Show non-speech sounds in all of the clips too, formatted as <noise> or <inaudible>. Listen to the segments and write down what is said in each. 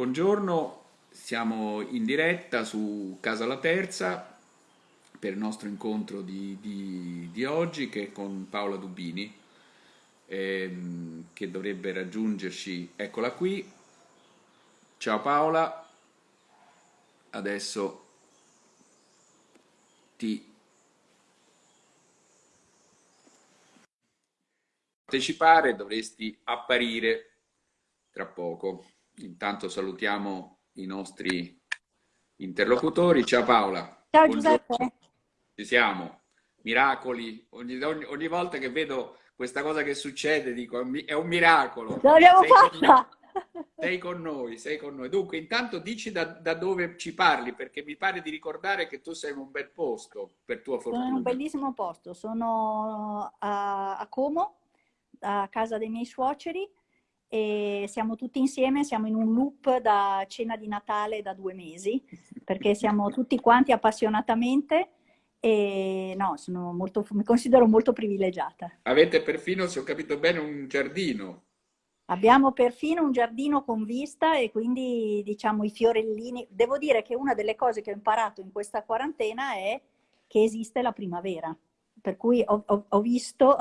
Buongiorno, siamo in diretta su Casa La Terza per il nostro incontro di, di, di oggi che è con Paola Dubini ehm, che dovrebbe raggiungerci, eccola qui. Ciao Paola, adesso ti partecipare, dovresti apparire tra poco. Intanto salutiamo i nostri interlocutori. Ciao Paola. Ciao Giuseppe. Ci siamo. Miracoli. Ogni, ogni, ogni, volta che vedo questa cosa che succede dico è un miracolo. L'abbiamo fatta. <laughs> Sei con noi, sei con noi. Dunque, intanto dici da, da, dove ci parli, perché mi pare di ricordare che tu sei in un bel posto, per tua fortuna. Sono in un bellissimo posto. Sono a, a Como, a casa dei miei suoceri, e siamo tutti insieme, siamo in un loop da cena di Natale da due mesi, perché siamo tutti quanti appassionatamente e no, molto, mi considero molto privilegiata. Avete perfino, se ho capito bene, un giardino. Abbiamo perfino un giardino con vista e quindi diciamo i fiorellini. Devo dire che una delle cose che ho imparato in questa quarantena è che esiste la primavera, per cui ho, ho, ho visto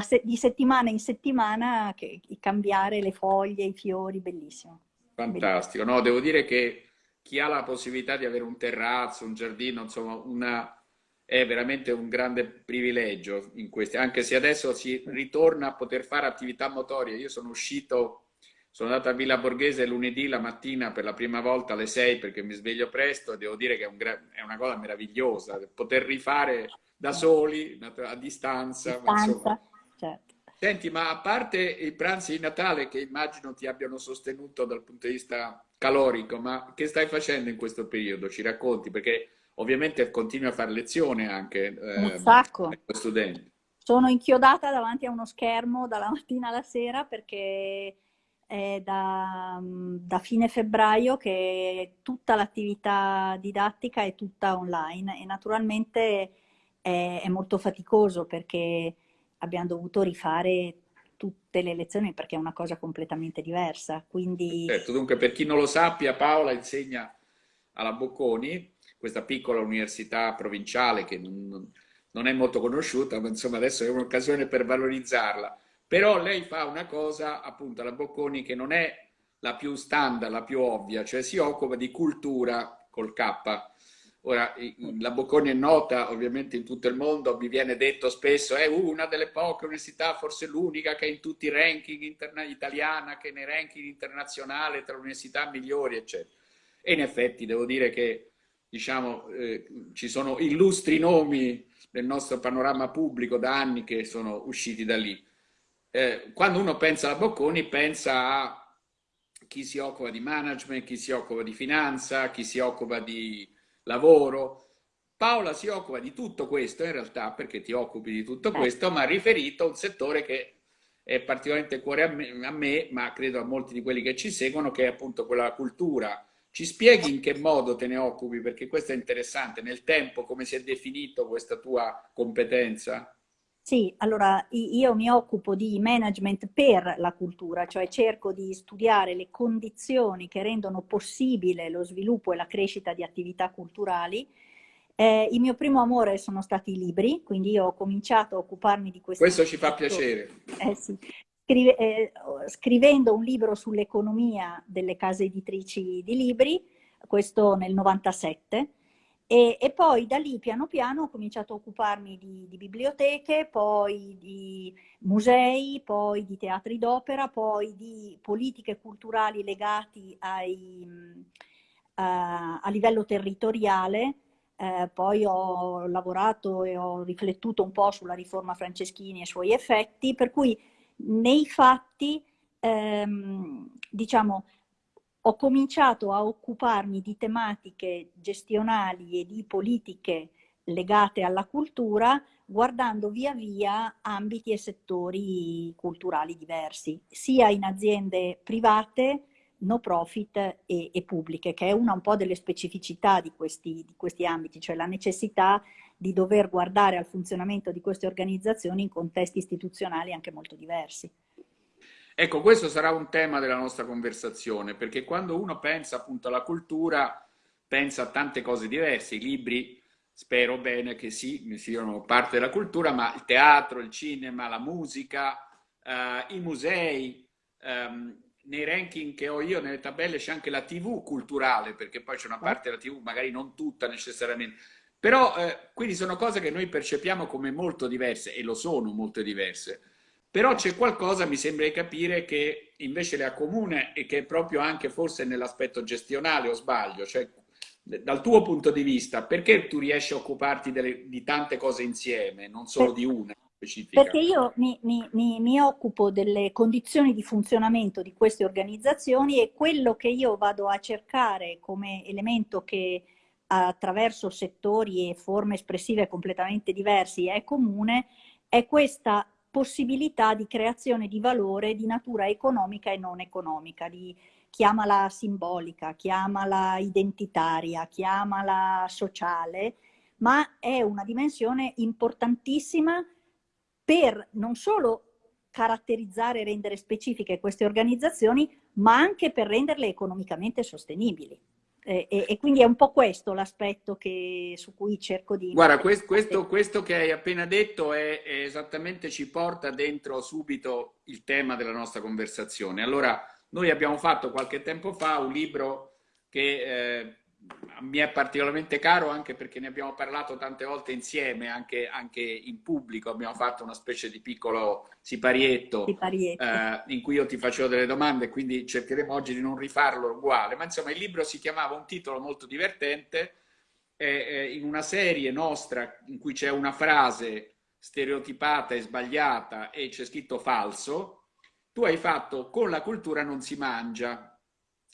se, di settimana in settimana che, cambiare le foglie, i fiori, bellissimo. Fantastico, no, devo dire che chi ha la possibilità di avere un terrazzo, un giardino, insomma, una, è veramente un grande privilegio in questi, anche se adesso si ritorna a poter fare attività motorie. Io sono uscito, sono andato a Villa Borghese lunedì la mattina per la prima volta alle 6 perché mi sveglio presto e devo dire che è, un, è una cosa meravigliosa, poter rifare da soli, a distanza. distanza certo. Senti, ma a parte i pranzi di Natale che immagino ti abbiano sostenuto dal punto di vista calorico, ma che stai facendo in questo periodo? Ci racconti? Perché ovviamente continui a fare lezione anche eh, Un sacco. studenti. Sono inchiodata davanti a uno schermo dalla mattina alla sera perché è da, da fine febbraio che tutta l'attività didattica è tutta online e naturalmente è, è molto faticoso perché abbiamo dovuto rifare tutte le lezioni perché è una cosa completamente diversa. Quindi... Certo, dunque per chi non lo sappia, Paola insegna alla Bocconi, questa piccola università provinciale che non, non è molto conosciuta, ma insomma adesso è un'occasione per valorizzarla. Però lei fa una cosa, appunto, alla Bocconi che non è la più standard, la più ovvia, cioè si occupa di cultura col K, Ora, la Bocconi è nota ovviamente in tutto il mondo, mi viene detto spesso, è una delle poche università, forse l'unica che è in tutti i ranking italiana, che nei ranking internazionali tra le università migliori, eccetera. E in effetti devo dire che diciamo, eh, ci sono illustri nomi nel nostro panorama pubblico da anni che sono usciti da lì. Eh, quando uno pensa alla Bocconi pensa a chi si occupa di management, chi si occupa di finanza, chi si occupa di lavoro. Paola si occupa di tutto questo in realtà perché ti occupi di tutto questo, ma riferito a un settore che è particolarmente cuore a me, a me, ma credo a molti di quelli che ci seguono, che è appunto quella cultura. Ci spieghi in che modo te ne occupi? Perché questo è interessante. Nel tempo come si è definito questa tua competenza? Sì, allora io mi occupo di management per la cultura, cioè cerco di studiare le condizioni che rendono possibile lo sviluppo e la crescita di attività culturali. Eh, il mio primo amore sono stati i libri, quindi io ho cominciato a occuparmi di questo. Questo ci fa piacere. Eh, sì. Scrive, eh, scrivendo un libro sull'economia delle case editrici di libri, questo nel 97, e, e, poi da lì piano piano ho cominciato a occuparmi di, di biblioteche, poi di musei, poi di teatri d'opera, poi di politiche culturali legate ai, uh, a livello territoriale. Uh, poi ho lavorato e ho riflettuto un po' sulla riforma Franceschini e i suoi effetti, per cui nei fatti, um, diciamo, ho cominciato a occuparmi di tematiche gestionali e di politiche legate alla cultura, guardando via via ambiti e settori culturali diversi, sia in aziende private, no profit e, e pubbliche, che è una un po' delle specificità di questi, di questi ambiti, cioè la necessità di dover guardare al funzionamento di queste organizzazioni in contesti istituzionali anche molto diversi. Ecco, questo sarà un tema della nostra conversazione, perché quando uno pensa appunto alla cultura, pensa a tante cose diverse. I libri, spero bene che sì, siano parte della cultura, ma il teatro, il cinema, la musica, eh, i musei, ehm, nei ranking che ho io, nelle tabelle, c'è anche la TV culturale, perché poi c'è una parte della TV, magari non tutta necessariamente. Però, eh, quindi sono cose che noi percepiamo come molto diverse, e lo sono molto diverse. Però c'è qualcosa, mi sembra di capire, che invece le accomuna e che è proprio anche forse nell'aspetto gestionale, o sbaglio, cioè dal tuo punto di vista, perché tu riesci a occuparti delle, di tante cose insieme, non solo di una specifica? Perché io mi, mi, mi, mi, occupo delle condizioni di funzionamento di queste organizzazioni e quello che io vado a cercare come elemento che attraverso settori e forme espressive completamente diversi è comune, è questa possibilità di creazione di valore di natura economica e non economica, di, chiamala simbolica, chiamala identitaria, chiamala sociale, ma è una dimensione importantissima per non solo caratterizzare e rendere specifiche queste organizzazioni, ma anche per renderle economicamente sostenibili. E, e, quindi è un po' questo l'aspetto su cui cerco di... Guarda, questo, questo, questo che hai appena detto è, è, esattamente ci porta dentro subito il tema della nostra conversazione. Allora, noi abbiamo fatto qualche tempo fa un libro che eh, mi è particolarmente caro anche perché ne abbiamo parlato tante volte insieme, anche, anche in pubblico, abbiamo fatto una specie di piccolo siparietto, siparietto. Eh, in cui io ti facevo delle domande, quindi cercheremo oggi di non rifarlo uguale, ma insomma il libro si chiamava un titolo molto divertente, eh, in una serie nostra in cui c'è una frase stereotipata e sbagliata e c'è scritto falso, tu hai fatto con la cultura non si mangia,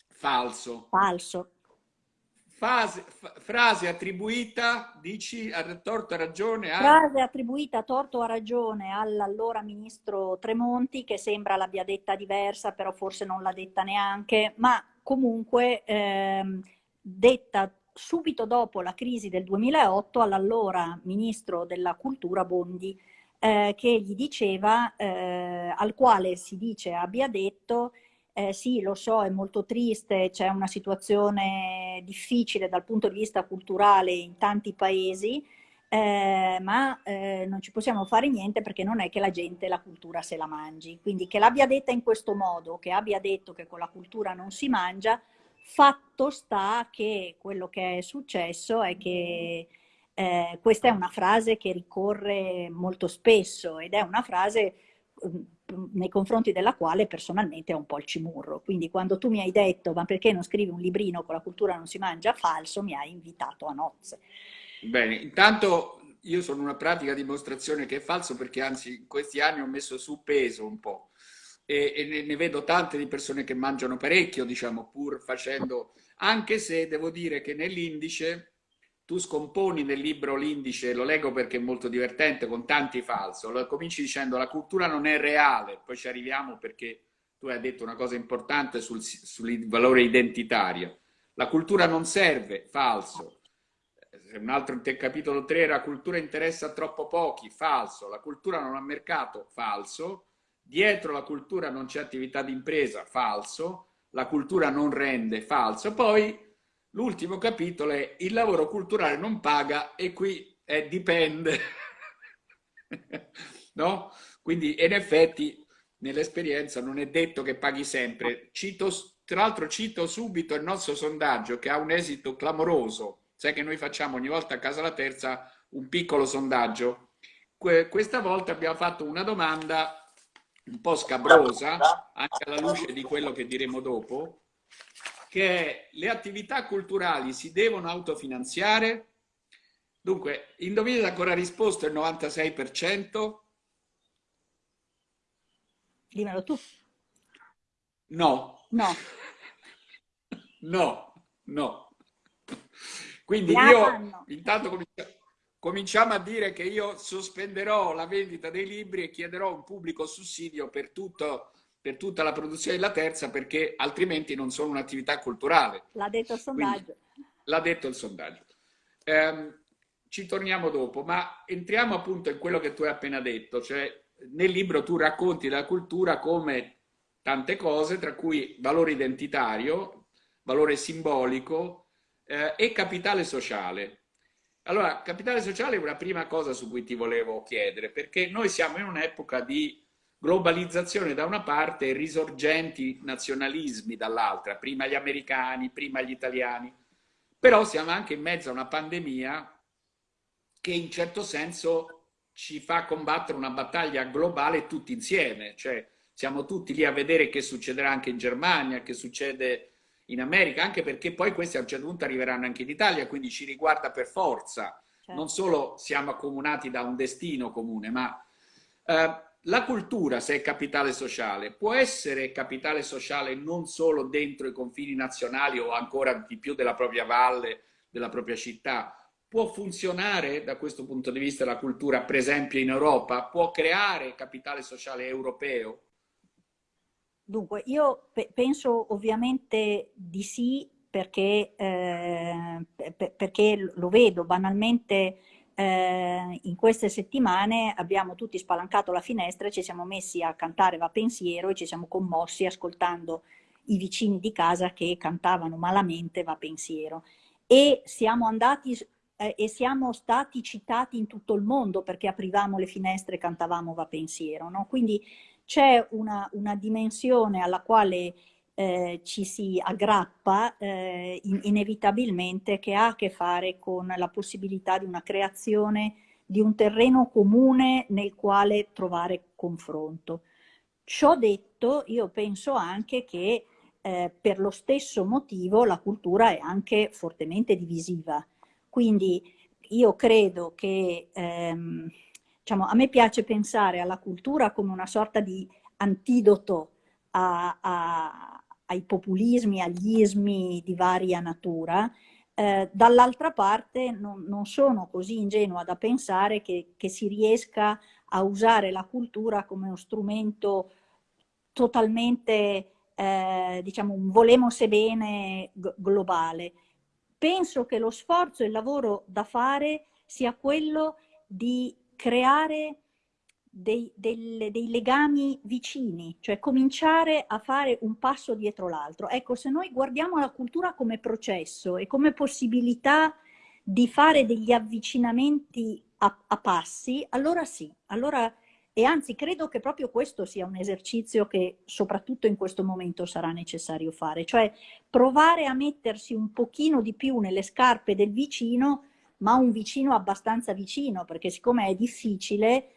falso. Falso. Fase, frase attribuita, dici, a torto a ragione? A... Frase attribuita a torto a ragione all'allora ministro Tremonti, che sembra l'abbia detta diversa, però forse non l'ha detta neanche, ma comunque ehm, detta subito dopo la crisi del 2008 all'allora ministro della cultura Bondi, eh, che gli diceva, eh, al quale si dice abbia detto eh, sì, lo so, è molto triste, c'è una situazione difficile dal punto di vista culturale in tanti paesi, eh, ma eh, non ci possiamo fare niente perché non è che la gente la cultura se la mangi. Quindi che l'abbia detta in questo modo, che abbia detto che con la cultura non si mangia, fatto sta che quello che è successo è che eh, questa è una frase che ricorre molto spesso ed è una frase nei confronti della quale personalmente è un po' il cimurro. Quindi quando tu mi hai detto ma perché non scrivi un librino con la cultura non si mangia falso, mi hai invitato a nozze. Bene, intanto io sono una pratica dimostrazione che è falso perché anzi in questi anni ho messo su peso un po' e, e ne, ne, vedo tante di persone che mangiano parecchio, diciamo, pur facendo, anche se devo dire che nell'indice tu scomponi nel libro l'indice, lo leggo perché è molto divertente, con tanti falso, cominci dicendo la cultura non è reale, poi ci arriviamo perché tu hai detto una cosa importante sul, sul valore identitario. La cultura non serve, falso. Un altro capitolo 3, la cultura interessa troppo pochi, falso. La cultura non ha mercato, falso. Dietro la cultura non c'è attività di impresa, falso. La cultura non rende, falso. Poi L'ultimo capitolo è il lavoro culturale non paga e qui è dipende. <laughs> no? Quindi in effetti nell'esperienza non è detto che paghi sempre. Cito, tra l'altro cito subito il nostro sondaggio che ha un esito clamoroso. Sai che noi facciamo ogni volta a casa la terza un piccolo sondaggio. Que questa volta abbiamo fatto una domanda un po' scabrosa, anche alla luce di quello che diremo dopo, che le attività culturali si devono autofinanziare? Dunque, indovinate ancora risposto il 96%? Dimmelo tu. No. No. <laughs> no, no. Quindi io intanto cominciamo a dire che io sospenderò la vendita dei libri e chiederò un pubblico sussidio per tutto per tutta la produzione della terza perché altrimenti non sono un'attività culturale. L'ha detto il sondaggio. L'ha detto il sondaggio. Eh, ci torniamo dopo, ma entriamo appunto in quello che tu hai appena detto, cioè nel libro tu racconti la cultura come tante cose, tra cui valore identitario, valore simbolico eh, e capitale sociale. Allora, capitale sociale è una prima cosa su cui ti volevo chiedere, perché noi siamo in un'epoca di globalizzazione da una parte e risorgenti nazionalismi dall'altra, prima gli americani, prima gli italiani, però siamo anche in mezzo a una pandemia che in certo senso ci fa combattere una battaglia globale tutti insieme, cioè siamo tutti lì a vedere che succederà anche in Germania, che succede in America, anche perché poi questi a un certo punto arriveranno anche in Italia, quindi ci riguarda per forza. Certo. Non solo siamo accomunati da un destino comune, ma eh, la cultura, se è capitale sociale, può essere capitale sociale non solo dentro i confini nazionali o ancora di più della propria valle, della propria città, può funzionare da questo punto di vista la cultura, per esempio in Europa, può creare capitale sociale europeo? Dunque, io pe penso ovviamente di sì perché, eh, perché lo vedo banalmente eh, in queste settimane abbiamo tutti spalancato la finestra ci siamo messi a cantare Va Pensiero e ci siamo commossi ascoltando i vicini di casa che cantavano malamente Va Pensiero e siamo andati eh, e siamo stati citati in tutto il mondo perché aprivamo le finestre e cantavamo Va Pensiero. No? Quindi c'è una, una, dimensione alla quale eh, ci si aggrappa eh, in, inevitabilmente che ha a che fare con la possibilità di una creazione di un terreno comune nel quale trovare confronto. Ciò detto, io penso anche che eh, per lo stesso motivo la cultura è anche fortemente divisiva quindi io credo che, ehm, diciamo, a me piace pensare alla cultura come una sorta di antidoto a, a, ai populismi, agli ismi di varia natura, eh, dall'altra parte non, non, sono così ingenua da pensare che, che, si riesca a usare la cultura come uno strumento totalmente, eh, diciamo, un volemo bene globale. Penso che lo sforzo e il lavoro da fare sia quello di creare dei, dei, dei legami vicini, cioè cominciare a fare un passo dietro l'altro. Ecco, se noi guardiamo la cultura come processo e come possibilità di fare degli avvicinamenti a, a passi, allora sì, allora e anzi credo che proprio questo sia un esercizio che soprattutto in questo momento sarà necessario fare, cioè provare a mettersi un pochino di più nelle scarpe del vicino, ma un vicino abbastanza vicino, perché siccome è difficile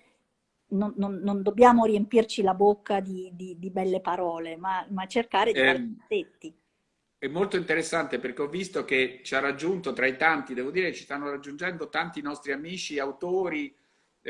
non, non, non dobbiamo riempirci la bocca di, di, di belle parole, ma, ma cercare di eh, fare tetti. È molto interessante perché ho visto che ci ha raggiunto tra i tanti, devo dire, ci stanno raggiungendo tanti nostri amici, autori,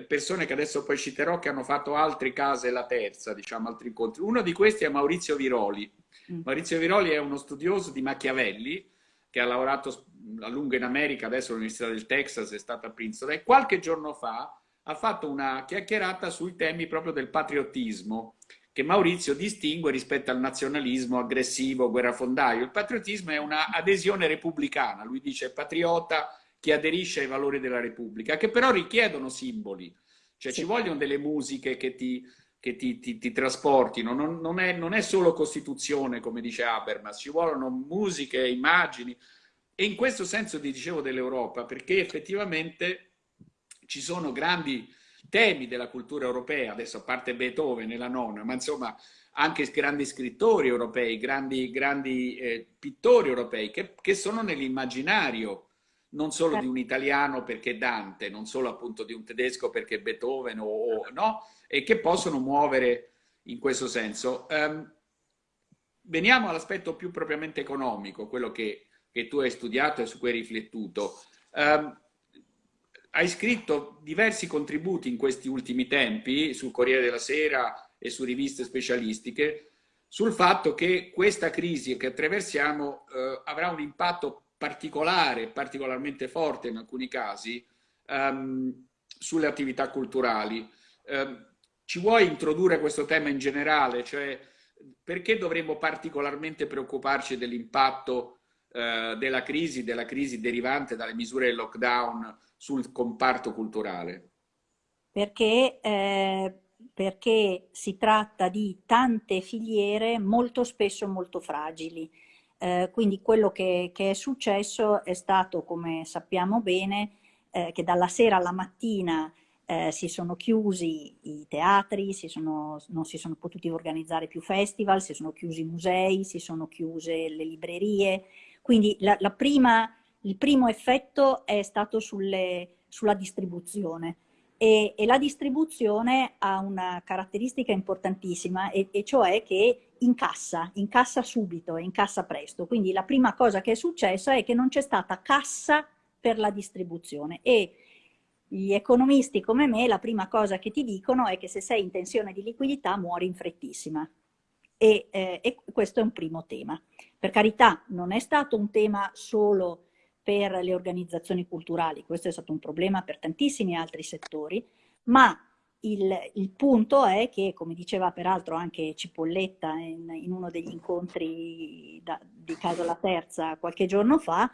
persone che adesso poi citerò che hanno fatto altri case la terza, diciamo, altri incontri. Uno di questi è Maurizio Viroli. Mm. Maurizio Viroli è uno studioso di Machiavelli che ha lavorato a lungo in America, adesso all'Università del Texas, è stato a Princeton e qualche giorno fa ha fatto una chiacchierata sui temi proprio del patriottismo che Maurizio distingue rispetto al nazionalismo aggressivo, guerrafondaio. Il patriottismo è una adesione repubblicana, lui dice patriota chi aderisce ai valori della Repubblica, che però richiedono simboli, cioè sì. ci vogliono delle musiche che ti, che ti, ti, ti trasportino, non, non, è, non, è, solo Costituzione, come dice Habermas, ci vogliono musiche, immagini, e in questo senso ti dicevo dell'Europa, perché effettivamente ci sono grandi temi della cultura europea, adesso a parte Beethoven e la nonna, ma insomma anche grandi scrittori europei, grandi, grandi eh, pittori europei, che, che sono nell'immaginario non solo di un italiano perché Dante, non solo appunto di un tedesco perché Beethoven, o, o, no? e che possono muovere in questo senso. Um, veniamo all'aspetto più propriamente economico, quello che, che, tu hai studiato e su cui hai riflettuto. Um, hai scritto diversi contributi in questi ultimi tempi sul Corriere della Sera e su riviste specialistiche sul fatto che questa crisi che attraversiamo eh, avrà un impatto particolare, particolarmente forte in alcuni casi, um, sulle attività culturali. Um, ci vuoi introdurre questo tema in generale? Cioè, perché dovremmo particolarmente preoccuparci dell'impatto uh, della crisi, della crisi derivante dalle misure del lockdown sul comparto culturale? Perché eh, perché si tratta di tante filiere molto spesso molto fragili. Eh, quindi quello che, che, è successo è stato, come sappiamo bene, eh, che dalla sera alla mattina eh, si sono chiusi i teatri, si sono, non si sono potuti organizzare più festival, si sono chiusi i musei, si sono chiuse le librerie. Quindi la, la prima, il primo effetto è stato sulle, sulla distribuzione. E, e, la distribuzione ha una caratteristica importantissima e, e, cioè che incassa, incassa subito e incassa presto. Quindi la prima cosa che è successa è che non c'è stata cassa per la distribuzione e gli economisti come me la prima cosa che ti dicono è che se sei in tensione di liquidità muori in frettissima. E, eh, e questo è un primo tema. Per carità, non è stato un tema solo per le organizzazioni culturali, questo è stato un problema per tantissimi altri settori, ma il, il punto è che, come diceva peraltro anche Cipolletta in, in uno degli incontri da, di Casa La Terza qualche giorno fa,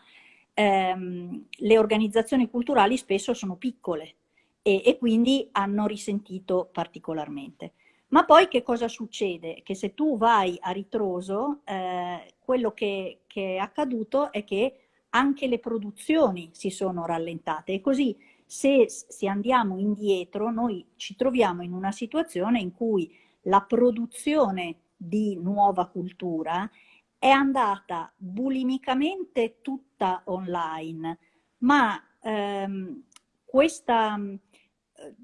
ehm, le organizzazioni culturali spesso sono piccole e, e quindi hanno risentito particolarmente. Ma poi che cosa succede? Che se tu vai a ritroso, eh, quello che, che, è accaduto è che anche le produzioni si sono rallentate e così se, se andiamo indietro noi ci troviamo in una situazione in cui la produzione di nuova cultura è andata bulimicamente tutta online, ma ehm, questa,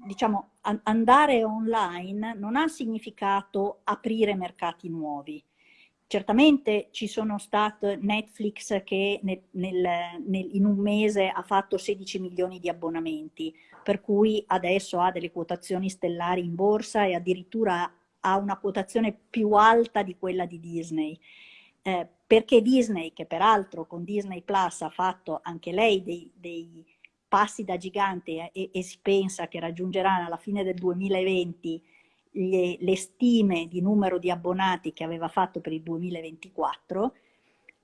diciamo, andare online non ha significato aprire mercati nuovi. Certamente ci sono state Netflix che nel, nel, in un mese ha fatto 16 milioni di abbonamenti, per cui adesso ha delle quotazioni stellari in borsa e addirittura ha una quotazione più alta di quella di Disney. Eh, perché Disney, che peraltro con Disney Plus ha fatto anche lei dei, dei passi da gigante e, e si pensa che raggiungerà alla fine del 2020 le, le stime di numero di abbonati che aveva fatto per il 2024,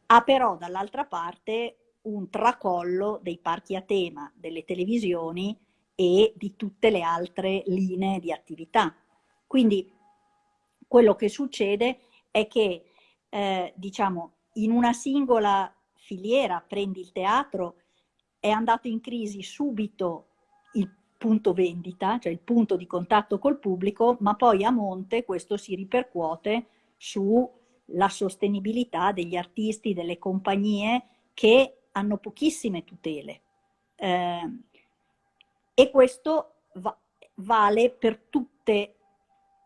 ha però dall'altra parte un tracollo dei parchi a tema, delle televisioni e di tutte le altre linee di attività. Quindi quello che succede è che, eh, diciamo, in una singola filiera, prendi il teatro, è andato in crisi subito punto vendita, cioè il punto di contatto col pubblico, ma poi a monte questo si ripercuote sulla sostenibilità degli artisti, delle compagnie che hanno pochissime tutele. Eh, e questo va, vale per tutte,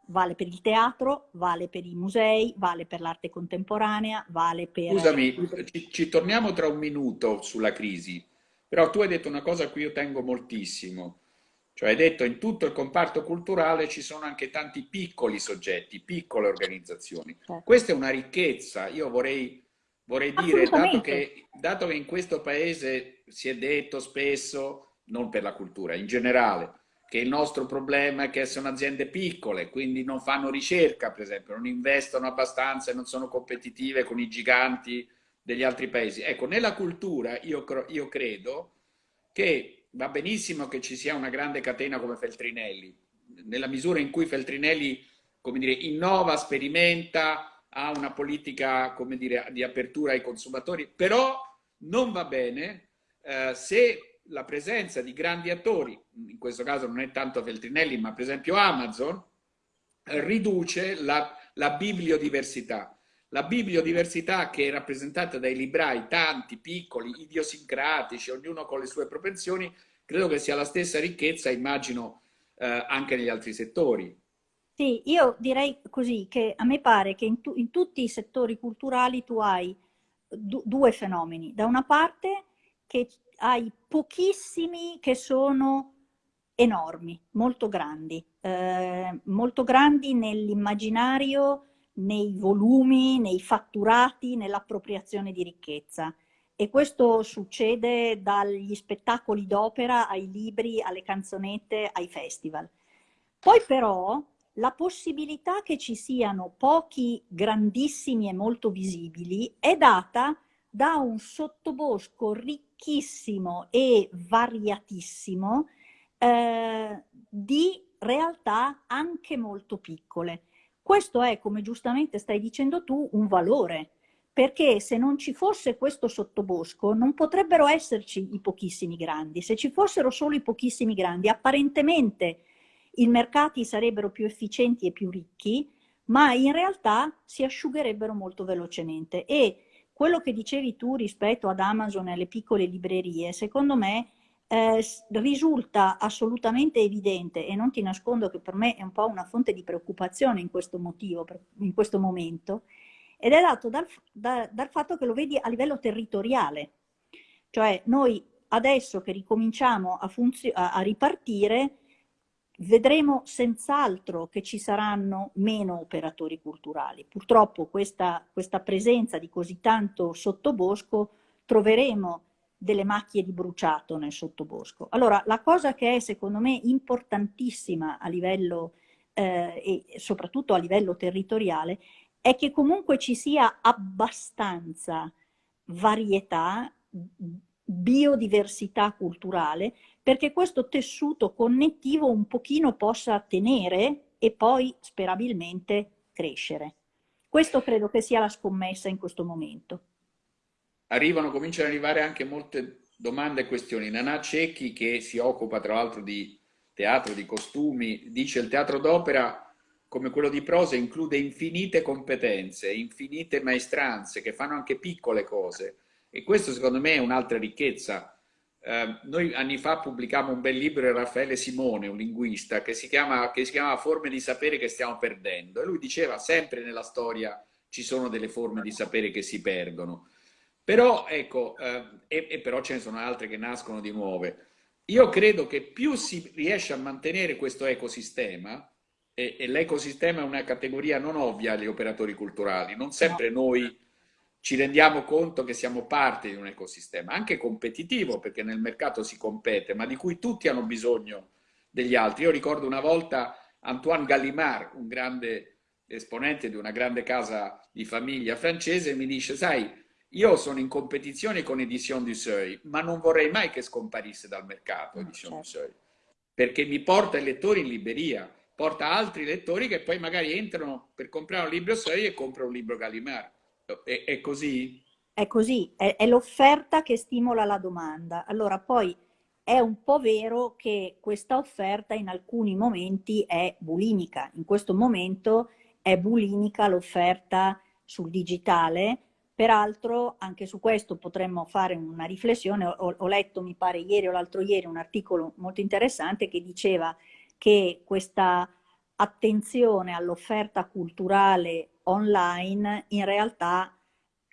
vale per il teatro, vale per i musei, vale per l'arte contemporanea, vale per... Scusami, ci, ci torniamo tra un minuto sulla crisi, però tu hai detto una cosa a cui io tengo moltissimo, cioè hai detto in tutto il comparto culturale ci sono anche tanti piccoli soggetti, piccole organizzazioni. Certo. Questa è una ricchezza, io vorrei, vorrei dire, dato che, dato che in questo paese si è detto spesso, non per la cultura, in generale, che il nostro problema è che sono aziende piccole, quindi non fanno ricerca, per esempio, non investono abbastanza e non sono competitive con i giganti degli altri paesi. Ecco, nella cultura io, io credo che va benissimo che ci sia una grande catena come Feltrinelli, nella misura in cui Feltrinelli come dire, innova, sperimenta, ha una politica come dire, di apertura ai consumatori, però non va bene eh, se la presenza di grandi attori, in questo caso non è tanto Feltrinelli, ma per esempio Amazon, riduce la, la bibliodiversità. La bibliodiversità che è rappresentata dai librai, tanti, piccoli, idiosincratici, ognuno con le sue propensioni, credo che sia la stessa ricchezza, immagino, eh, anche negli altri settori. Sì, io direi così, che a me pare che in, tu, in tutti i settori culturali tu hai due fenomeni. Da una parte che hai pochissimi che sono enormi, molto grandi, eh, molto grandi nell'immaginario nei volumi, nei fatturati, nell'appropriazione di ricchezza. E questo succede dagli spettacoli d'opera ai libri, alle canzonette, ai festival. Poi però la possibilità che ci siano pochi grandissimi e molto visibili è data da un sottobosco ricchissimo e variatissimo eh, di realtà anche molto piccole. Questo è, come giustamente stai dicendo tu, un valore, perché se non ci fosse questo sottobosco non potrebbero esserci i pochissimi grandi. Se ci fossero solo i pochissimi grandi, apparentemente i mercati sarebbero più efficienti e più ricchi, ma in realtà si asciugherebbero molto velocemente. E quello che dicevi tu rispetto ad Amazon e alle piccole librerie, secondo me eh, risulta assolutamente evidente e non ti nascondo che per me è un po' una fonte di preoccupazione in questo motivo, in questo momento, ed è dato dal, da, dal fatto che lo vedi a livello territoriale. Cioè noi adesso che ricominciamo a, a, a ripartire, vedremo senz'altro che ci saranno meno operatori culturali. Purtroppo questa, questa presenza di così tanto sottobosco troveremo delle macchie di bruciato nel sottobosco. Allora, la cosa che è secondo me importantissima a livello eh, e soprattutto a livello territoriale è che comunque ci sia abbastanza varietà, biodiversità culturale, perché questo tessuto connettivo un pochino possa tenere e poi sperabilmente crescere. Questo credo che sia la scommessa in questo momento. Arrivano, cominciano ad arrivare anche molte domande e questioni. Nanà Cecchi, che si occupa tra l'altro di teatro, di costumi, dice il teatro d'opera come quello di prosa include infinite competenze, infinite maestranze che fanno anche piccole cose e questo secondo me è un'altra ricchezza. Eh, noi anni fa pubblicammo un bel libro di Raffaele Simone, un linguista, che si, chiama, che si chiamava Forme di sapere che stiamo perdendo e lui diceva sempre nella storia ci sono delle forme di sapere che si perdono. Però, ecco, eh, e, e però ce ne sono altre che nascono di nuove. Io credo che più si riesce a mantenere questo ecosistema, e, e l'ecosistema è una categoria non ovvia agli operatori culturali, non sempre no. noi ci rendiamo conto che siamo parte di un ecosistema, anche competitivo, perché nel mercato si compete, ma di cui tutti hanno bisogno degli altri. Io ricordo una volta Antoine Gallimard, un grande esponente di una grande casa di famiglia francese, mi dice, sai, io sono in competizione con Edition du Seuil, ma non vorrei mai che scomparisse dal mercato Edition certo. du Seuil, perché mi porta i lettori in libreria, porta altri lettori che poi magari entrano per comprare un libro Seuil e comprano un libro Gallimard. È, è così? È così, è, è l'offerta che stimola la domanda. Allora poi è un po' vero che questa offerta in alcuni momenti è bulimica. In questo momento è bulimica l'offerta sul digitale, Peraltro anche su questo potremmo fare una riflessione, ho, ho letto mi pare ieri o l'altro ieri un articolo molto interessante che diceva che questa attenzione all'offerta culturale online in realtà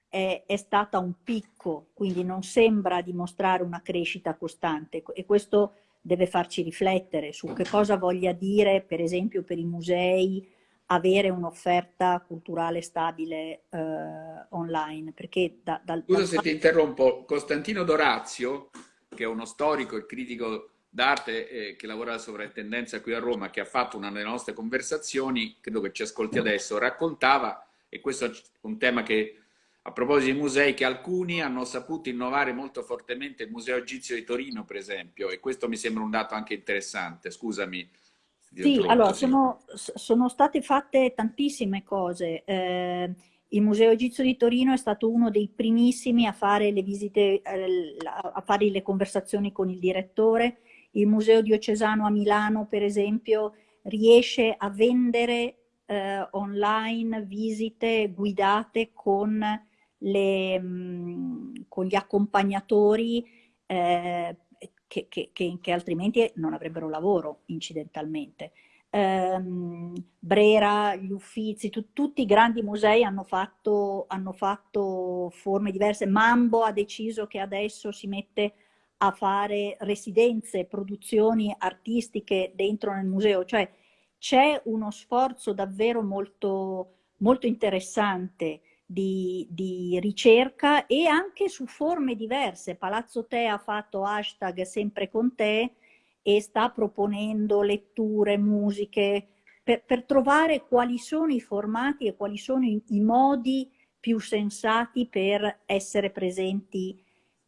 è, è, stata un picco, quindi non sembra dimostrare una crescita costante. E questo deve farci riflettere su che cosa voglia dire per esempio per i musei avere un'offerta culturale stabile eh, online. Perché da, da, Scusa da... se ti interrompo, Costantino Dorazio, che è uno storico e critico d'arte eh, che lavora alla sovrintendenza qui a Roma, che ha fatto una delle nostre conversazioni, credo che ci ascolti adesso, raccontava, e questo è un tema che a proposito di musei, che alcuni hanno saputo innovare molto fortemente il Museo Egizio di Torino, per esempio, e questo mi sembra un dato anche interessante, scusami. Sì, allora, sono, sono, state fatte tantissime cose. Eh, il Museo Egizio di Torino è stato uno dei primissimi a fare le visite, eh, a fare le conversazioni con il direttore, il Museo Diocesano a Milano, per esempio, riesce a vendere eh, online visite guidate con, le, mh, mm, con gli accompagnatori eh, che, che, che, che, altrimenti non avrebbero lavoro incidentalmente. Um, Brera, gli Uffizi, tu, tutti i grandi musei hanno fatto, hanno fatto forme diverse. Mambo ha deciso che adesso si mette a fare residenze, produzioni artistiche dentro nel museo, cioè c'è uno sforzo davvero molto, molto interessante di, di, ricerca e anche su forme diverse. Palazzo Te ha fatto hashtag sempre con te e sta proponendo letture, musiche, per, per trovare quali sono i formati e quali sono i, i modi più sensati per essere presenti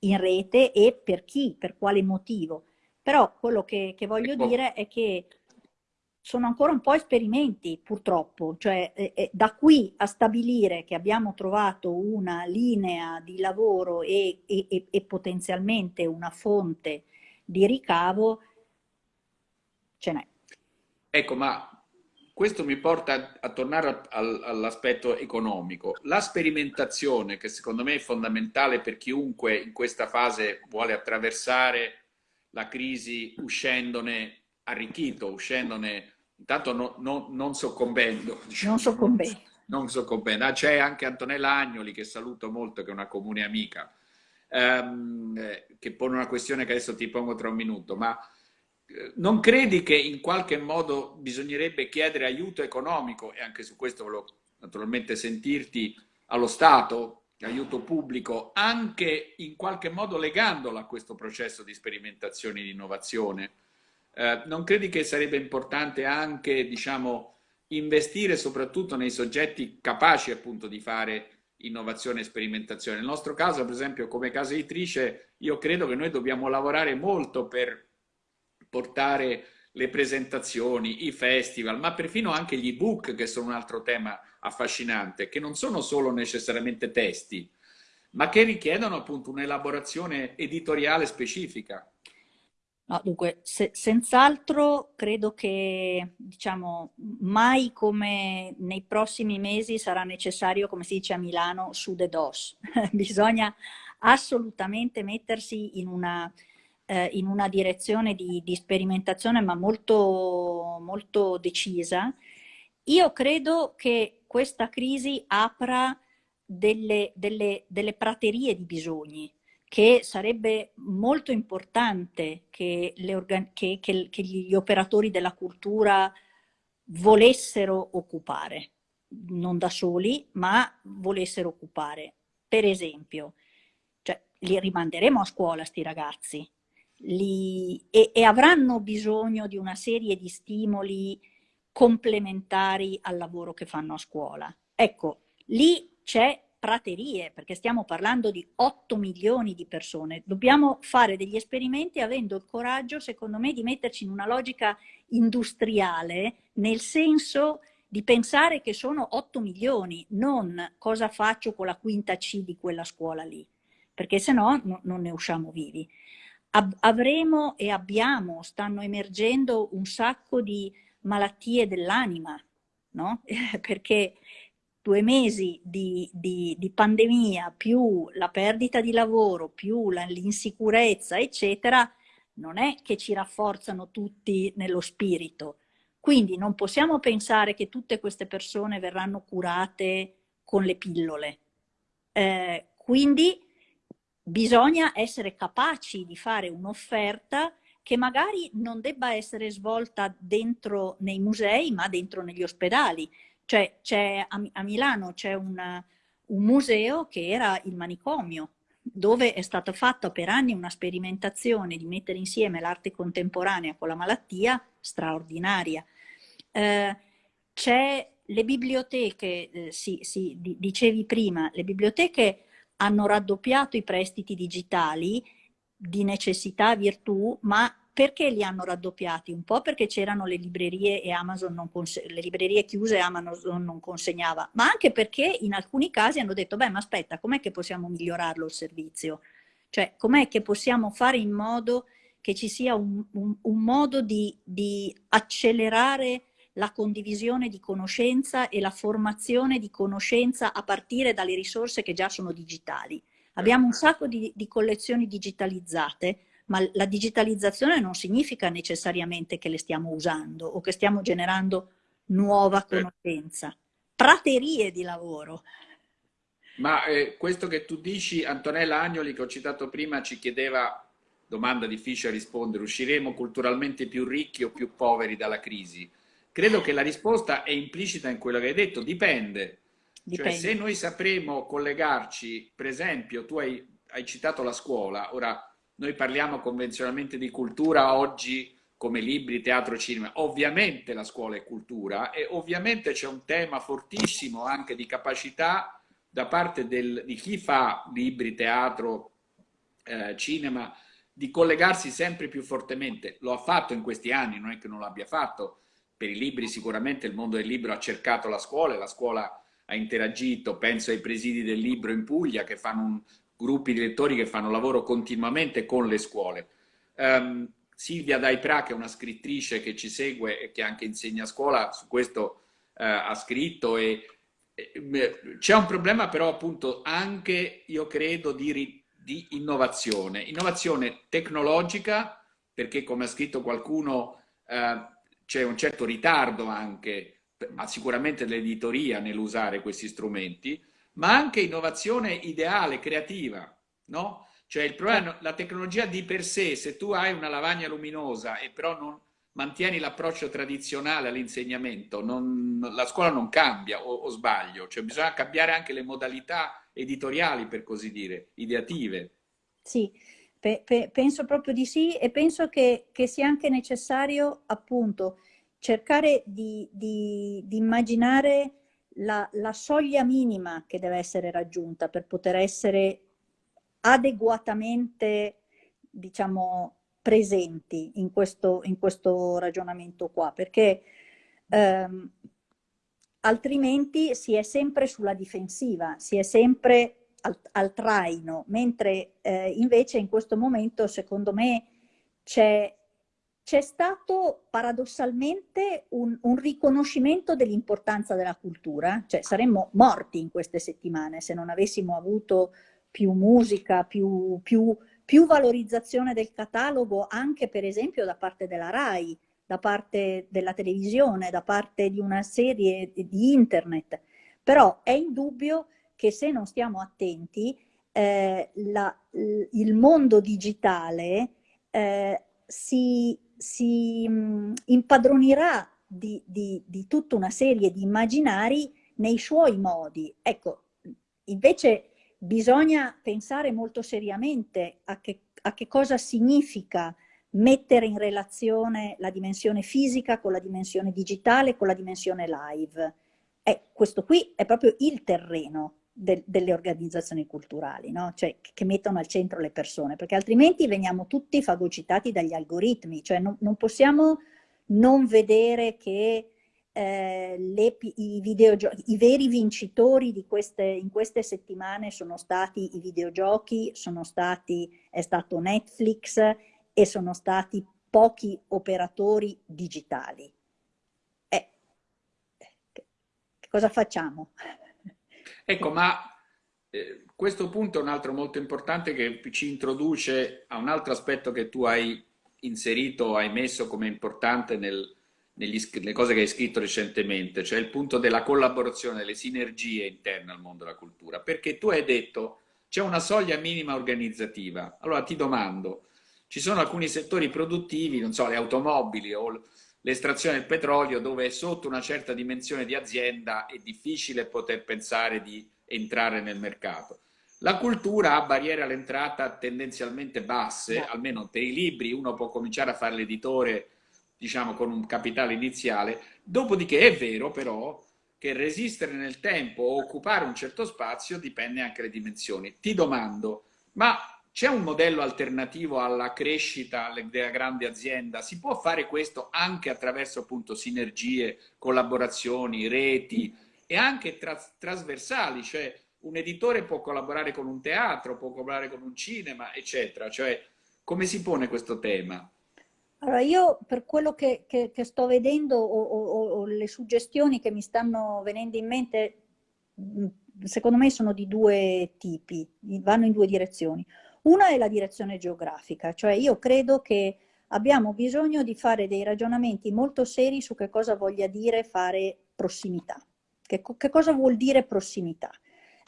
in rete e per chi, per quale motivo. Però quello che, che voglio ecco. dire è che sono ancora un po' esperimenti purtroppo, cioè eh, eh, da qui a stabilire che abbiamo trovato una linea di lavoro e, e, e potenzialmente una fonte di ricavo, ce n'è. Ecco, ma questo mi porta a tornare all'aspetto economico. La sperimentazione, che secondo me è fondamentale per chiunque in questa fase vuole attraversare la crisi uscendone arricchito, uscendone, intanto no, no, non soccombendo. Diciamo. Non soccombendo. Non soccombendo. Ah, C'è anche Antonella Agnoli, che saluto molto, che è una comune amica, ehm, che pone una questione che adesso ti pongo tra un minuto, ma eh, non credi che in qualche modo bisognerebbe chiedere aiuto economico, e anche su questo volevo naturalmente sentirti, allo Stato, aiuto pubblico, anche in qualche modo legandolo a questo processo di sperimentazione e di innovazione? Eh, non credi che sarebbe importante anche, diciamo, investire soprattutto nei soggetti capaci appunto di fare innovazione e sperimentazione? Nel nostro caso, per esempio, come casa editrice, io credo che noi dobbiamo lavorare molto per portare le presentazioni, i festival, ma perfino anche gli ebook, che sono un altro tema affascinante, che non sono solo necessariamente testi, ma che richiedono appunto un'elaborazione editoriale specifica. No, dunque, se, senz'altro credo che, diciamo, mai come nei prossimi mesi sarà necessario, come si dice a Milano, su the DOS. <laughs> Bisogna assolutamente mettersi in una, eh, in una direzione di, di, sperimentazione, ma molto, molto decisa. Io credo che questa crisi apra delle, delle, delle praterie di bisogni, che sarebbe molto importante che, che, che, che gli operatori della cultura volessero occupare, non da soli, ma volessero occupare. Per esempio, cioè, li rimanderemo a scuola sti ragazzi li, e, e avranno bisogno di una serie di stimoli complementari al lavoro che fanno a scuola. Ecco, lì c'è praterie, perché stiamo parlando di 8 milioni di persone. Dobbiamo fare degli esperimenti avendo il coraggio, secondo me, di metterci in una logica industriale, nel senso di pensare che sono 8 milioni, non cosa faccio con la quinta C di quella scuola lì, perché se no, no non ne usciamo vivi. Ab avremo e abbiamo, stanno emergendo un sacco di malattie dell'anima, no? <laughs> perché due mesi di, di, di, pandemia più la perdita di lavoro più l'insicurezza eccetera non è che ci rafforzano tutti nello spirito. Quindi non possiamo pensare che tutte queste persone verranno curate con le pillole. Eh, quindi bisogna essere capaci di fare un'offerta che magari non debba essere svolta dentro nei musei ma dentro negli ospedali cioè a, a, Milano c'è un, un museo che era il manicomio, dove è stata fatta per anni una sperimentazione di mettere insieme l'arte contemporanea con la malattia straordinaria. Eh, c'è le biblioteche, eh, sì, sì, dicevi prima, le biblioteche hanno raddoppiato i prestiti digitali di necessità virtù, ma perché li hanno raddoppiati? Un po' perché c'erano le librerie e Amazon non le librerie chiuse e Amazon non consegnava, ma anche perché in alcuni casi hanno detto, beh, ma aspetta, com'è che possiamo migliorarlo il servizio? Cioè, com'è che possiamo fare in modo che ci sia un, un, un modo di, di accelerare la condivisione di conoscenza e la formazione di conoscenza a partire dalle risorse che già sono digitali. Abbiamo un sacco di, di collezioni digitalizzate, ma la digitalizzazione non significa necessariamente che le stiamo usando o che stiamo generando nuova conoscenza. Praterie di lavoro. Ma eh, questo che tu dici, Antonella Agnoli, che ho citato prima, ci chiedeva, domanda difficile a rispondere, usciremo culturalmente più ricchi o più poveri dalla crisi? Credo che la risposta è implicita in quello che hai detto, dipende. dipende. Cioè, se noi sapremo collegarci, per esempio, tu hai, hai citato la scuola, ora noi parliamo convenzionalmente di cultura oggi come libri, teatro, cinema. Ovviamente la scuola è cultura e ovviamente c'è un tema fortissimo anche di capacità da parte del, di chi fa libri, teatro, eh, cinema, di collegarsi sempre più fortemente. Lo ha fatto in questi anni, non è che non l'abbia fatto, per i libri sicuramente il mondo del libro ha cercato la scuola e la scuola ha interagito, penso ai presidi del libro in Puglia che fanno un, gruppi di lettori che fanno lavoro continuamente con le scuole. Um, Silvia Daipra, che è una scrittrice che ci segue e che anche insegna a scuola, su questo uh, ha scritto e, e c'è un problema però appunto anche, io credo, di, di innovazione. Innovazione tecnologica, perché come ha scritto qualcuno uh, c'è un certo ritardo anche, ma sicuramente dell'editoria nell'usare questi strumenti, ma anche innovazione ideale, creativa, no? Cioè il problema, la tecnologia di per sé, se tu hai una lavagna luminosa e però non mantieni l'approccio tradizionale all'insegnamento, la scuola non cambia, o, o, sbaglio, cioè bisogna cambiare anche le modalità editoriali, per così dire, ideative. Sì, pe pe penso proprio di sì e penso che, che sia anche necessario appunto cercare di, di, di immaginare la, la soglia minima che deve essere raggiunta per poter essere adeguatamente, diciamo, presenti in questo, in questo ragionamento qua, perché ehm, altrimenti si è sempre sulla difensiva, si è sempre al, al traino, mentre eh, invece in questo momento, secondo me, c'è c'è stato paradossalmente un, un riconoscimento dell'importanza della cultura, cioè saremmo morti in queste settimane se non avessimo avuto più musica, più, più, più valorizzazione del catalogo anche per esempio da parte della RAI, da parte della televisione, da parte di una serie di internet. Però è indubbio che se non stiamo attenti eh, la, il mondo digitale eh, si si mh, impadronirà di, di, di tutta una serie di immaginari nei suoi modi. Ecco, invece bisogna pensare molto seriamente a che, a che cosa significa mettere in relazione la dimensione fisica con la dimensione digitale, con la dimensione live. Eh, questo qui è proprio il terreno de, delle organizzazioni culturali, no? cioè, che mettono al centro le persone, perché altrimenti veniamo tutti fagocitati dagli algoritmi, cioè non, non possiamo non vedere che eh, le, i, i, veri vincitori queste, in queste settimane sono stati i videogiochi, stati, è stato Netflix e sono stati pochi operatori digitali. Eh, che cosa facciamo? Ecco, ma eh, questo punto è un altro molto importante che ci introduce a un altro aspetto che tu hai inserito, hai messo come importante nel, nelle cose che hai scritto recentemente, cioè il punto della collaborazione, delle sinergie interne al mondo della cultura. Perché tu hai detto c'è una soglia minima organizzativa. Allora ti domando, ci sono alcuni settori produttivi, non so, le automobili o l'estrazione del petrolio dove sotto una certa dimensione di azienda è difficile poter pensare di entrare nel mercato. La cultura ha barriere all'entrata tendenzialmente basse, no. almeno per i libri uno può cominciare a fare l'editore diciamo con un capitale iniziale, dopodiché è vero però che resistere nel tempo o occupare un certo spazio dipende anche dalle dimensioni. Ti domando, ma c'è un modello alternativo alla crescita della grande azienda? Si può fare questo anche attraverso appunto sinergie, collaborazioni, reti e anche tras trasversali, cioè un editore può collaborare con un teatro, può collaborare con un cinema, eccetera. Cioè, come si pone questo tema? Allora, io per quello che, che, che sto vedendo o, o, o, le suggestioni che mi stanno venendo in mente, secondo me sono di due tipi, vanno in due direzioni. Una è la direzione geografica, cioè io credo che abbiamo bisogno di fare dei ragionamenti molto seri su che cosa voglia dire fare prossimità. Che, che cosa vuol dire prossimità?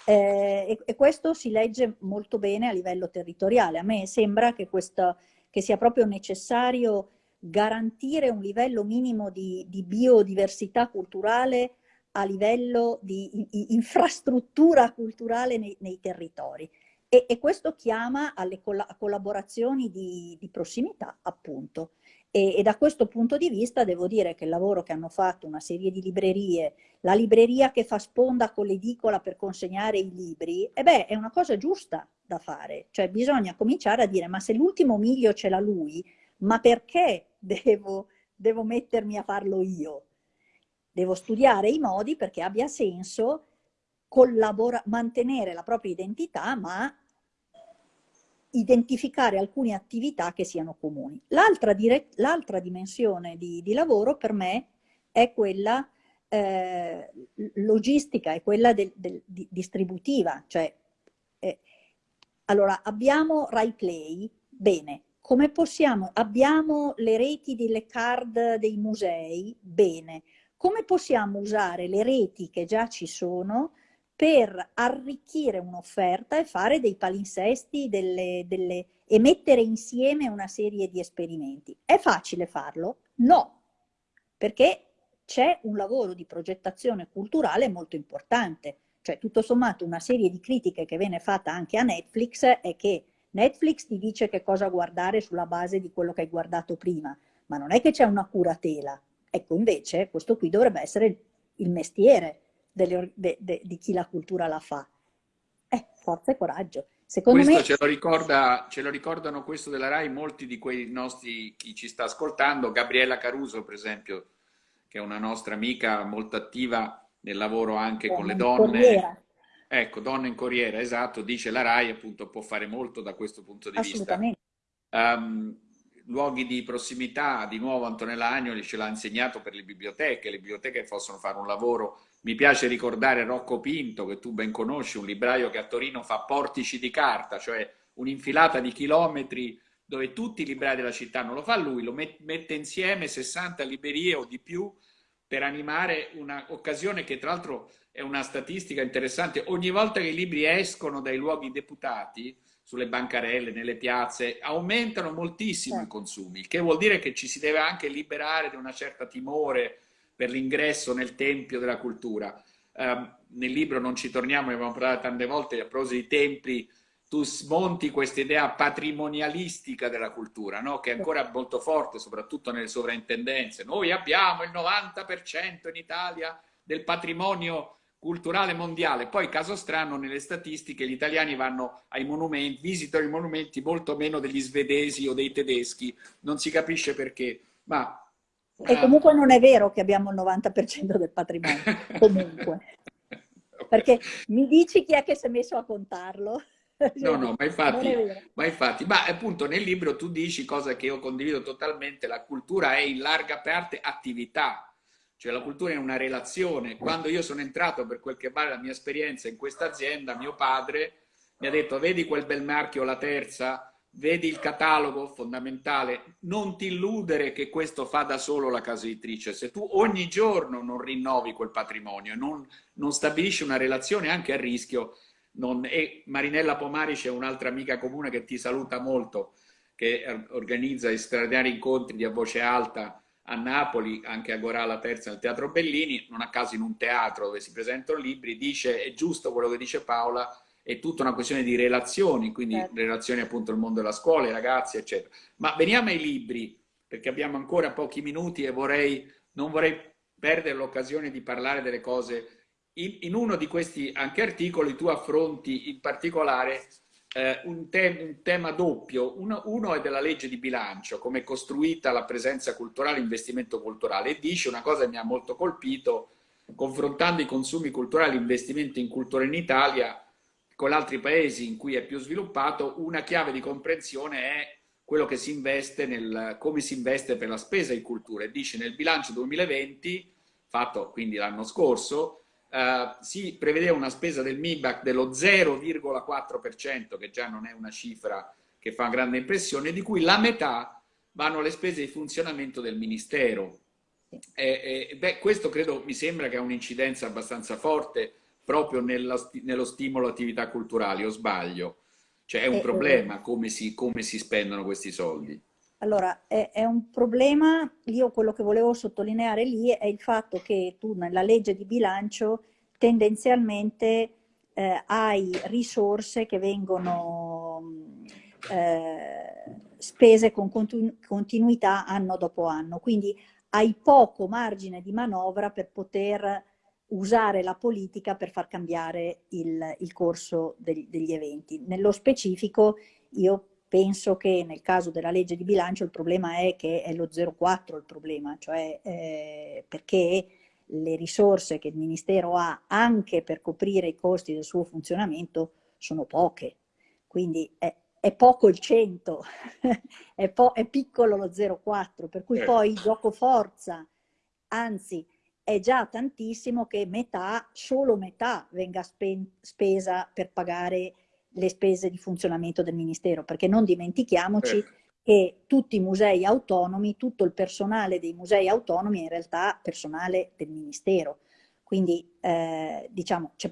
Eh, e, e, questo si legge molto bene a livello territoriale. A me sembra che, questa, che sia proprio necessario garantire un livello minimo di, di biodiversità culturale a livello di infrastruttura culturale nei, nei territori. E, e questo chiama alle coll collaborazioni di, di, prossimità, appunto. E, e, da questo punto di vista devo dire che il lavoro che hanno fatto una serie di librerie, la libreria che fa sponda con l'edicola per consegnare i libri, e beh, è una cosa giusta da fare. Cioè bisogna cominciare a dire, ma se l'ultimo miglio ce l'ha lui, ma perché devo, devo mettermi a farlo io? devo studiare i modi perché abbia senso mantenere la propria identità, ma identificare alcune attività che siano comuni. L'altra dimensione di, di, lavoro per me è quella eh, logistica, è quella del, del, di, distributiva. Cioè, eh, allora, abbiamo RaiPlay, bene, come possiamo, abbiamo le reti delle card dei musei, bene, come possiamo usare le reti che già ci sono per arricchire un'offerta e fare dei palinsesti delle, delle, e mettere insieme una serie di esperimenti. È facile farlo? No, perché c'è un lavoro di progettazione culturale molto importante. Cioè, tutto sommato, una serie di critiche che viene fatta anche a Netflix è che Netflix ti dice che cosa guardare sulla base di quello che hai guardato prima, ma non è che c'è una curatela. Ecco, invece, questo qui dovrebbe essere il mestiere delle, de, de, di chi la cultura la fa. Eh, forza e coraggio. Secondo questo me... ce, lo ricorda, ce lo ricordano questo della RAI molti di quei nostri, chi ci sta ascoltando, Gabriella Caruso per esempio, che è una nostra amica molto attiva nel lavoro anche con le donne. Corriera. Ecco, Donne in Corriera, esatto, dice la RAI appunto può fare molto da questo punto di vista. Um, luoghi di prossimità, di nuovo Antonella Agnoli ce l'ha insegnato per le biblioteche, le biblioteche possono fare un lavoro mi piace ricordare Rocco Pinto, che tu ben conosci, un libraio che a Torino fa portici di carta, cioè un'infilata di chilometri dove tutti i librai della città, non lo fa lui, lo mette insieme 60 librerie o di più per animare un'occasione che tra l'altro è una statistica interessante. Ogni volta che i libri escono dai luoghi deputati, sulle bancarelle, nelle piazze, aumentano moltissimo i consumi, che vuol dire che ci si deve anche liberare di una certa timore, per l'ingresso nel tempio della cultura. Um, nel libro non ci torniamo, ne abbiamo parlato tante volte, a proposito di templi, tu smonti questa idea patrimonialistica della cultura, no? che è ancora molto forte, soprattutto nelle sovrintendenze. Noi abbiamo il 90% in Italia del patrimonio culturale mondiale. Poi, caso strano, nelle statistiche gli italiani vanno ai monumenti, visitano i monumenti molto meno degli svedesi o dei tedeschi, non si capisce perché. Ma e comunque non è vero che abbiamo il 90% del patrimonio, <laughs> comunque. Perché mi dici chi è che si è messo a contarlo? No, no, ma infatti, ma infatti, ma appunto nel libro tu dici cosa che io condivido totalmente, la cultura è in larga parte attività, cioè la cultura è una relazione. Quando io sono entrato, per quel che vale la mia esperienza in questa azienda, mio padre mi ha detto, vedi quel bel marchio, la terza, vedi il catalogo fondamentale, non ti illudere che questo fa da solo la casa editrice, se tu ogni giorno non rinnovi quel patrimonio, non, non stabilisci una relazione anche a rischio, non, e Marinella Pomarici è un'altra amica comune che ti saluta molto, che organizza straordinari incontri a voce alta a Napoli, anche a Gorala Terza nel Teatro Bellini, non a caso in un teatro dove si presentano libri, dice, è giusto quello che dice Paola, è tutta una questione di relazioni, quindi certo. relazioni appunto al mondo della scuola, i ragazzi, eccetera. Ma veniamo ai libri, perché abbiamo ancora pochi minuti e vorrei, non vorrei perdere l'occasione di parlare delle cose. In, in, uno di questi anche articoli tu affronti in particolare eh, un, te un, tema doppio. Uno, uno, è della legge di bilancio, come è costruita la presenza culturale, l'investimento culturale, e dice una cosa che mi ha molto colpito, confrontando i consumi culturali, investimenti in cultura in Italia, con altri paesi in cui è più sviluppato, una chiave di comprensione è quello che si investe nel, come si investe per la spesa in cultura. E dice nel bilancio 2020, fatto quindi l'anno scorso, eh, si prevedeva una spesa del MIBAC dello 0,4%, che già non è una cifra che fa grande impressione, di cui la metà vanno alle spese di funzionamento del Ministero. E, e, beh, questo credo, mi sembra che ha un'incidenza abbastanza forte proprio nella, nello stimolo attività culturali, o sbaglio? Cioè è un eh, problema come si, come si spendono questi soldi? Allora, è, è, un problema, io quello che volevo sottolineare lì è il fatto che tu nella legge di bilancio tendenzialmente eh, hai risorse che vengono eh, spese con continu continuità anno dopo anno, quindi hai poco margine di manovra per poter usare la politica per far cambiare il, il corso degli, degli eventi. Nello specifico io penso che nel caso della legge di bilancio il problema è che è lo 0,4 il problema, cioè eh, perché le risorse che il Ministero ha anche per coprire i costi del suo funzionamento sono poche. Quindi è, è poco il 100, <laughs> è, po è, piccolo lo 0,4, per cui poi il gioco forza, anzi è già tantissimo che metà, solo metà venga spesa per pagare le spese di funzionamento del Ministero, perché non dimentichiamoci eh. che tutti i musei autonomi, tutto il personale dei musei autonomi è in realtà personale del Ministero. Quindi eh, diciamo c'è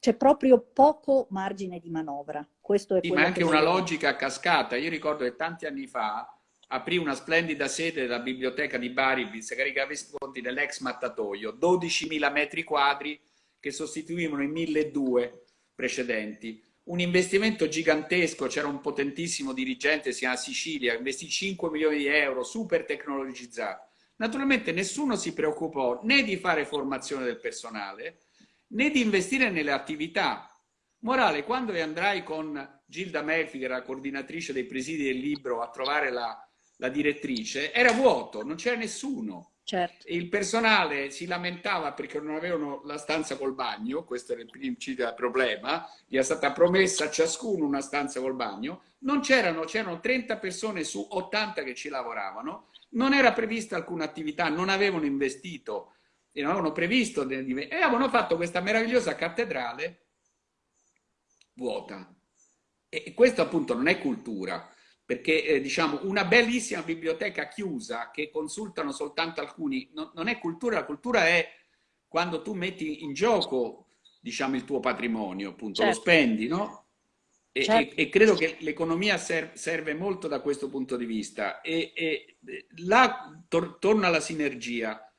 c'è proprio poco margine di manovra. Questo è sì, ma anche una logica a cascata. Io ricordo che tanti anni fa aprì una splendida sede della biblioteca di Bari, Vincecarica Visconti, nell'ex mattatoio, 12.000 metri quadri che sostituivano i 1.200 precedenti. Un investimento gigantesco, c'era un potentissimo dirigente, si chiama Sicilia, investì 5 milioni di euro, super tecnologizzato. Naturalmente nessuno si preoccupò né di fare formazione del personale, né di investire nelle attività. Morale, quando andrai con Gilda Melfi, che era la coordinatrice dei presidi del libro, a trovare la, la direttrice, era vuoto, non c'era nessuno. Certo. Il personale si lamentava perché non avevano la stanza col bagno, questo era il principio problema, gli è stata promessa a ciascuno una stanza col bagno, non c'erano, c'erano 30 persone su 80 che ci lavoravano, non era prevista alcuna attività, non avevano investito, e non avevano previsto, e avevano fatto questa meravigliosa cattedrale vuota. E questo appunto non è cultura, perché eh, diciamo una bellissima biblioteca chiusa che consultano soltanto alcuni, no, non è cultura, la cultura è quando tu metti in gioco diciamo il tuo patrimonio, appunto, certo. lo spendi, no? E, certo. e, e credo che l'economia serve, serve molto da questo punto di vista e, e là tor torna la sinergia.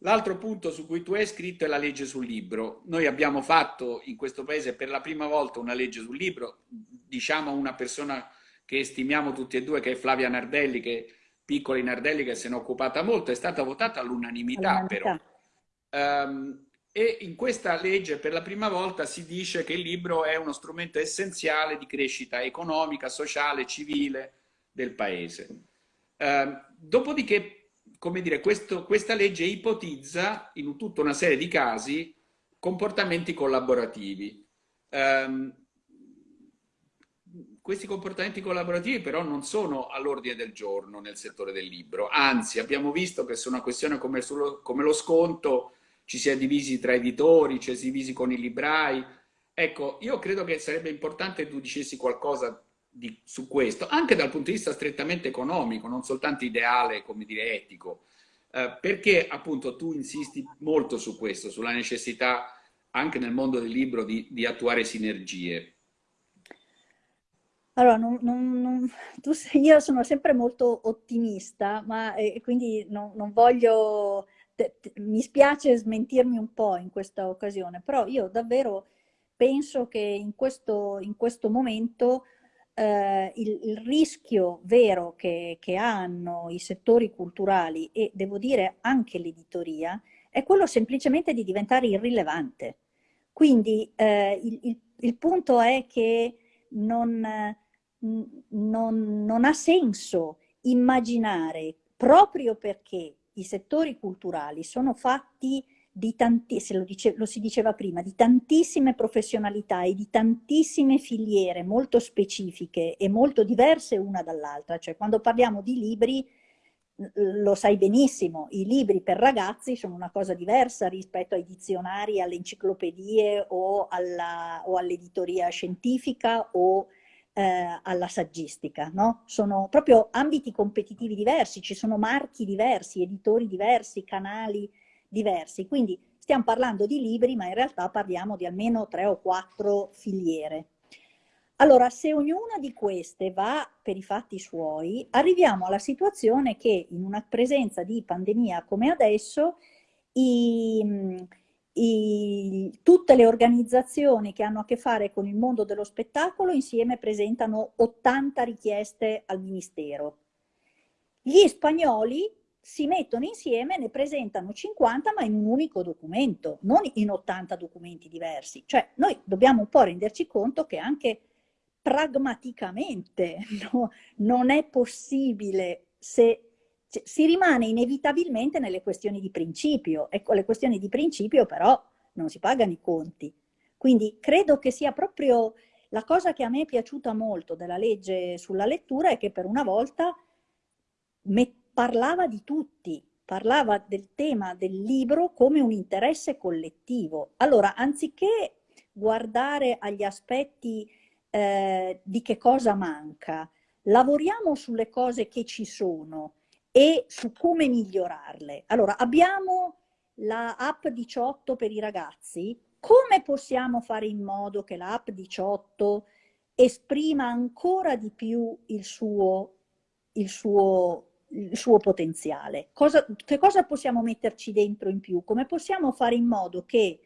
L'altro punto su cui tu hai scritto è la legge sul libro. Noi abbiamo fatto in questo paese per la prima volta una legge sul libro, diciamo una persona che stimiamo tutti e due, che è Flavia Nardelli, che Piccoli Nardelli, che se ne è occupata molto, è stata votata all'unanimità però. Um, e in questa legge per la prima volta si dice che il libro è uno strumento essenziale di crescita economica, sociale, civile del paese. Uh, dopodiché, come dire, questo, questa legge ipotizza in tutta una serie di casi comportamenti collaborativi. Um, questi comportamenti collaborativi però non sono all'ordine del giorno nel settore del libro, anzi abbiamo visto che su una questione come, sullo, come lo sconto ci si è divisi tra editori, ci si è divisi con i librai. Ecco, io credo che sarebbe importante che tu dicessi qualcosa di, su questo, anche dal punto di vista strettamente economico, non soltanto ideale, come dire, etico, eh, perché appunto tu insisti molto su questo, sulla necessità anche nel mondo del libro di, di attuare sinergie. Allora, non, non, non, <laughs> tu, io sono sempre molto ottimista, ma eh, quindi non, voglio, te, te, mi spiace smentirmi un po' in questa occasione, però io davvero penso che in questo, in questo momento eh, il, il, rischio vero che, che, hanno i settori culturali e devo dire anche l'editoria è quello semplicemente di diventare irrilevante. Quindi eh, il, il, il punto è che non non, non ha senso immaginare, proprio perché i settori culturali sono fatti di tantissime, lo, dice, lo, si diceva prima, di tantissime professionalità e di tantissime filiere molto specifiche e molto diverse una dall'altra. Cioè quando parliamo di libri, lo sai benissimo, i libri per ragazzi sono una cosa diversa rispetto ai dizionari, alle enciclopedie o all'editoria all scientifica o eh, alla saggistica, no? Sono proprio ambiti competitivi diversi, ci sono marchi diversi, editori diversi, canali diversi, quindi stiamo parlando di libri, ma in realtà parliamo di almeno tre o quattro filiere. Allora, se ognuna di queste va per i fatti suoi, arriviamo alla situazione che in una presenza di pandemia come adesso, i, i, tutte le organizzazioni che hanno a che fare con il mondo dello spettacolo insieme presentano 80 richieste al Ministero. Gli spagnoli si mettono insieme, ne presentano 50 ma in un unico documento, non in 80 documenti diversi. Cioè noi dobbiamo un po' renderci conto che anche pragmaticamente <laughs> no, non è possibile se si rimane inevitabilmente nelle questioni di principio e con le questioni di principio però non si pagano i conti. Quindi credo che sia proprio la cosa che a me è piaciuta molto della legge sulla lettura è che per una volta parlava di tutti, parlava del tema del libro come un interesse collettivo. Allora, anziché guardare agli aspetti eh, di che cosa manca, lavoriamo sulle cose che ci sono e su come migliorarle. Allora, abbiamo la app 18 per i ragazzi, come possiamo fare in modo che la app 18 esprima ancora di più il suo, il suo, il suo potenziale? Cosa, che cosa possiamo metterci dentro in più? Come possiamo fare in modo che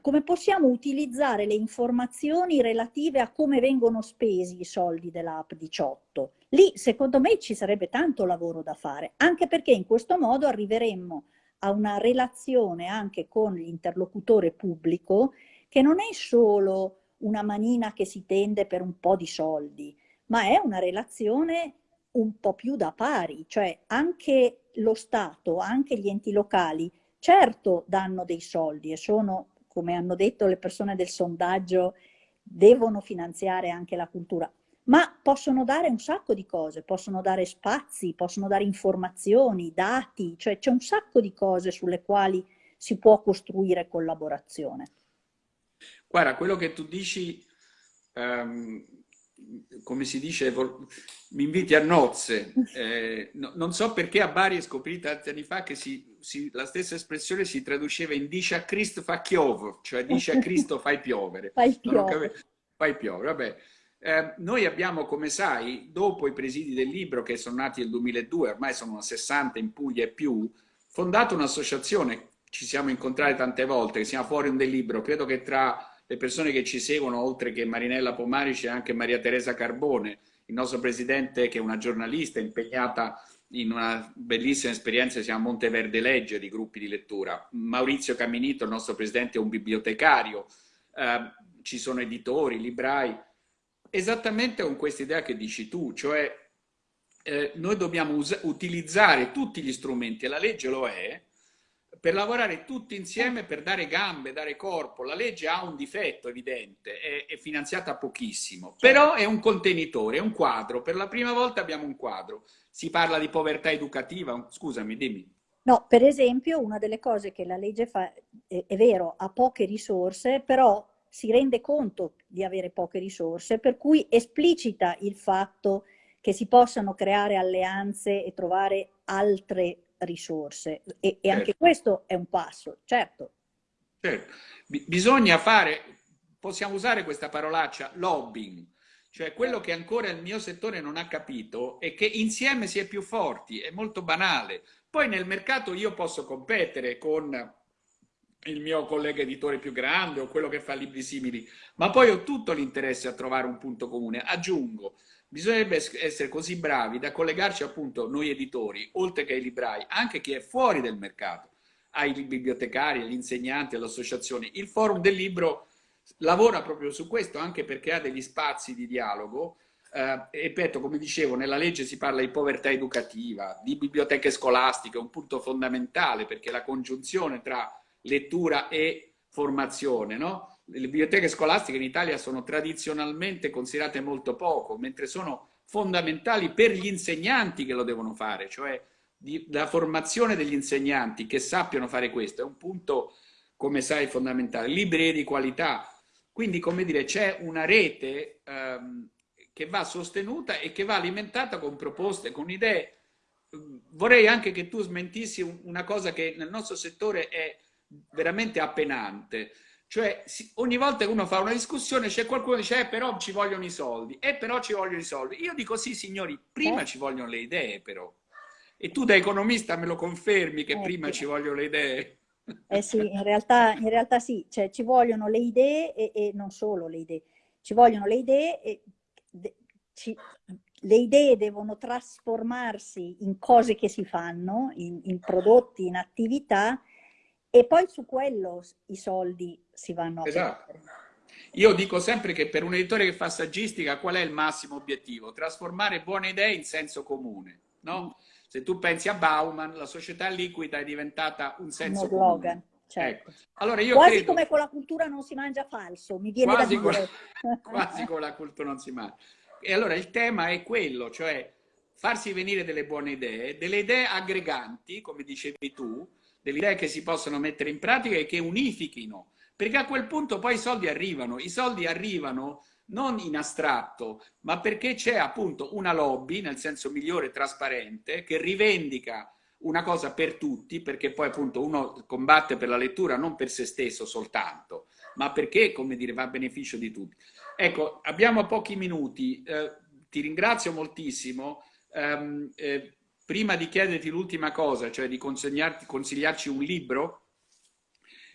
come possiamo utilizzare le informazioni relative a come vengono spesi i soldi dell'app 18. Lì secondo me ci sarebbe tanto lavoro da fare, anche perché in questo modo arriveremmo a una relazione anche con l'interlocutore pubblico che non è solo una manina che si tende per un po' di soldi, ma è una relazione un po' più da pari, cioè anche lo Stato, anche gli enti locali, certo danno dei soldi e sono come hanno detto le persone del sondaggio, devono finanziare anche la cultura, ma possono dare un sacco di cose, possono dare spazi, possono dare informazioni, dati, cioè c'è un sacco di cose sulle quali si può costruire collaborazione. Guarda, quello che tu dici um, come si dice, mi inviti a nozze. <laughs> Eh, no, non so perché a Bari scoprì tanti anni fa che si, si, la stessa espressione si traduceva in dice a Cristo fa chiov, cioè dice a Cristo <laughs> fai piovere. fai piovere. Fai piovere, vabbè. Eh, noi abbiamo, come sai, dopo i presidi del libro che sono nati nel 2002, ormai sono 60 in Puglia e più, fondato un'associazione, ci siamo incontrati tante volte, che si chiama Forum del Libro, credo che tra le persone che ci seguono, oltre che Marinella Pomari, c'è anche Maria Teresa Carbone, il nostro presidente che è una giornalista impegnata in una bellissima esperienza, si chiama Monteverde Legge, di gruppi di lettura. Maurizio Camminito, il nostro presidente, è un bibliotecario, eh, ci sono editori, librai, esattamente con questa idea che dici tu, cioè eh, noi dobbiamo utilizzare tutti gli strumenti, e la legge lo è, per lavorare tutti insieme per dare gambe, dare corpo. La legge ha un difetto evidente, è, è finanziata pochissimo, però è un contenitore, è un quadro. Per la prima volta abbiamo un quadro. Si parla di povertà educativa, scusami, dimmi. No, per esempio, una delle cose che la legge fa, è, è vero, ha poche risorse, però si rende conto di avere poche risorse, per cui esplicita il fatto che si possano creare alleanze e trovare altre risorse e, e anche certo. questo è un passo, certo. certo. Bisogna fare, possiamo usare questa parolaccia, lobbying, cioè quello che ancora il mio settore non ha capito è che insieme si è più forti, è molto banale. Poi nel mercato io posso competere con il mio collega editore più grande o quello che fa libri simili, ma poi ho tutto l'interesse a trovare un punto comune. Aggiungo, Bisognerebbe essere così bravi da collegarci appunto noi editori, oltre che ai librai, anche chi è fuori del mercato, ai bibliotecari, agli insegnanti, alle associazioni. Il forum del libro lavora proprio su questo, anche perché ha degli spazi di dialogo. Eh, ripeto, come dicevo, nella legge si parla di povertà educativa, di biblioteche scolastiche, un punto fondamentale perché la congiunzione tra lettura e formazione, no? Le biblioteche scolastiche in Italia sono tradizionalmente considerate molto poco, mentre sono fondamentali per gli insegnanti che lo devono fare, cioè di, la formazione degli insegnanti che sappiano fare questo, è un punto, come sai, fondamentale. Librerie di qualità, quindi come dire c'è una rete ehm, che va sostenuta e che va alimentata con proposte, con idee. Vorrei anche che tu smentissi una cosa che nel nostro settore è veramente appenante, cioè, ogni volta che uno fa una discussione c'è qualcuno che dice, eh, però ci vogliono i soldi, eh, però ci vogliono i soldi. Io dico, sì, signori, prima eh. ci vogliono le idee, però. E tu da economista me lo confermi che eh, prima sì. ci vogliono le idee. Eh sì, in realtà, in realtà sì, cioè ci vogliono le idee e, e, non solo le idee, ci vogliono le idee e de, ci, le idee devono trasformarsi in cose che si fanno, in, in prodotti, in attività e poi su quello i soldi si vanno a esatto. Io dico sempre che per un editore che fa saggistica qual è il massimo obiettivo? Trasformare buone idee in senso comune, no? Mm. Se tu pensi a Bauman, la società liquida è diventata un senso Uno slogan. Certo. Ecco. Allora io quasi credo, come con la cultura non si mangia falso, mi viene quasi da dire. Con, quasi con la cultura non si mangia. E allora il tema è quello, cioè farsi venire delle buone idee, delle idee aggreganti, come dicevi tu, delle idee che si possono mettere in pratica e che unifichino, perché a quel punto poi i soldi arrivano. I soldi arrivano non in astratto, ma perché c'è appunto una lobby, nel senso migliore trasparente, che rivendica una cosa per tutti, perché poi appunto uno combatte per la lettura non per se stesso soltanto, ma perché, come dire, va a beneficio di tutti. Ecco, abbiamo pochi minuti, eh, ti ringrazio moltissimo. Um, eh, prima di chiederti l'ultima cosa, cioè di consigliarci un libro,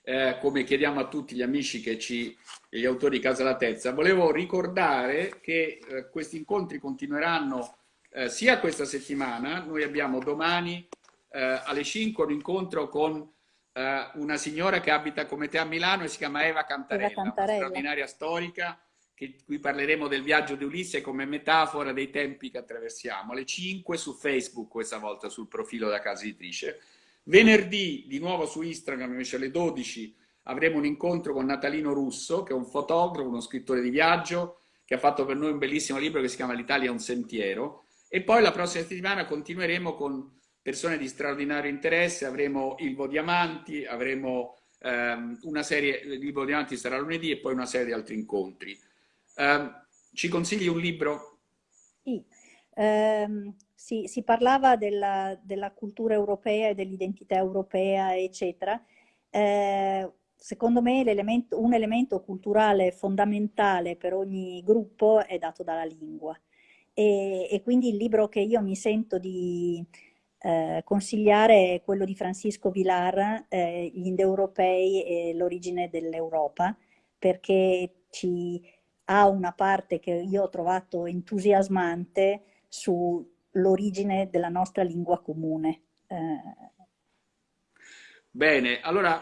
eh, come chiediamo a tutti gli amici che ci, gli autori di Casa Latezza, volevo ricordare che eh, questi incontri continueranno eh, sia questa settimana, noi abbiamo domani eh, alle 5 un incontro con eh, una signora che abita come te a Milano e si chiama Eva Cantarella, Eva Cantarella. una straordinaria storica, che qui parleremo del viaggio di Ulisse come metafora dei tempi che attraversiamo. Alle 5 su Facebook, questa volta sul profilo da casa editrice. Venerdì, di nuovo su Instagram, invece alle 12, avremo un incontro con Natalino Russo, che è un fotografo, uno scrittore di viaggio, che ha fatto per noi un bellissimo libro che si chiama L'Italia è un sentiero. E poi la prossima settimana continueremo con persone di straordinario interesse, avremo Ilvo Diamanti, avremo ehm, una serie, Ilvo Diamanti sarà lunedì e poi una serie di altri incontri. Eh, ci consigli un libro? Sì, ehm, sì si parlava della, della, cultura europea e dell'identità europea, eccetera. Eh, secondo me un elemento culturale fondamentale per ogni gruppo è dato dalla lingua. E, e quindi il libro che io mi sento di eh, consigliare è quello di Francisco Vilar, eh, Gli indoeuropei e l'origine dell'Europa, perché ci ha una parte che io ho trovato entusiasmante sull'origine della nostra lingua comune. Eh. Bene, allora,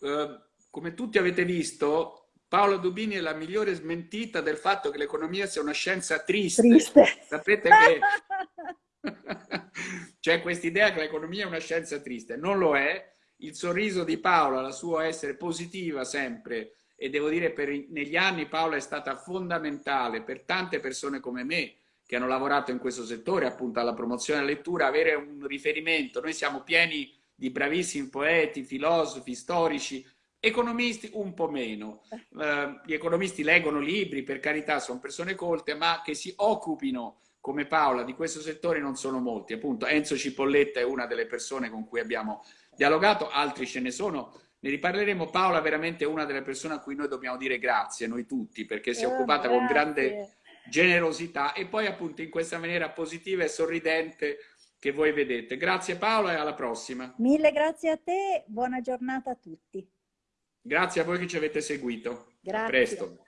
eh, come tutti avete visto, Paolo Dubini è la migliore smentita del fatto che l'economia sia una scienza triste. triste. Sapete che <laughs> C'è questa idea che l'economia è una scienza triste, non lo è. Il sorriso di Paola, la sua essere positiva sempre, e devo dire per negli anni Paola è stata fondamentale per tante persone come me che hanno lavorato in questo settore, appunto alla promozione della lettura, avere un riferimento. Noi siamo pieni di bravissimi poeti, filosofi, storici, economisti un po' meno. Uh, gli economisti leggono libri, per carità, sono persone colte, ma che si occupino come Paola di questo settore non sono molti. Appunto, Enzo Cipolletta è una delle persone con cui abbiamo dialogato, altri ce ne sono. Ne riparleremo. Paola veramente è una delle persone a cui noi dobbiamo dire grazie, noi tutti, perché si è oh, occupata grazie. con grande generosità e poi appunto in questa maniera positiva e sorridente che voi vedete. Grazie Paola e alla prossima. Mille grazie a te, buona giornata a tutti. Grazie a voi che ci avete seguito. Grazie. A presto.